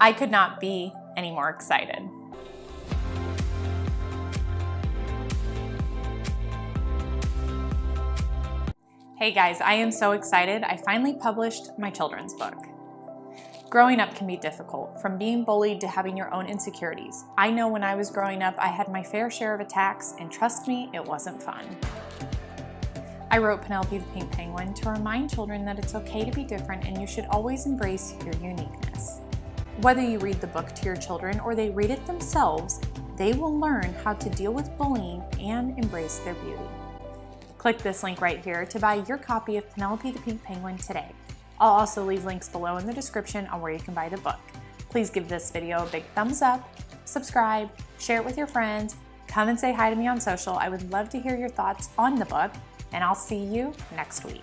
I could not be any more excited. Hey guys, I am so excited. I finally published my children's book. Growing up can be difficult, from being bullied to having your own insecurities. I know when I was growing up, I had my fair share of attacks, and trust me, it wasn't fun. I wrote Penelope the Pink Penguin to remind children that it's okay to be different and you should always embrace your uniqueness. Whether you read the book to your children or they read it themselves, they will learn how to deal with bullying and embrace their beauty. Click this link right here to buy your copy of Penelope the Pink Penguin today. I'll also leave links below in the description on where you can buy the book. Please give this video a big thumbs up, subscribe, share it with your friends, come and say hi to me on social. I would love to hear your thoughts on the book, and I'll see you next week.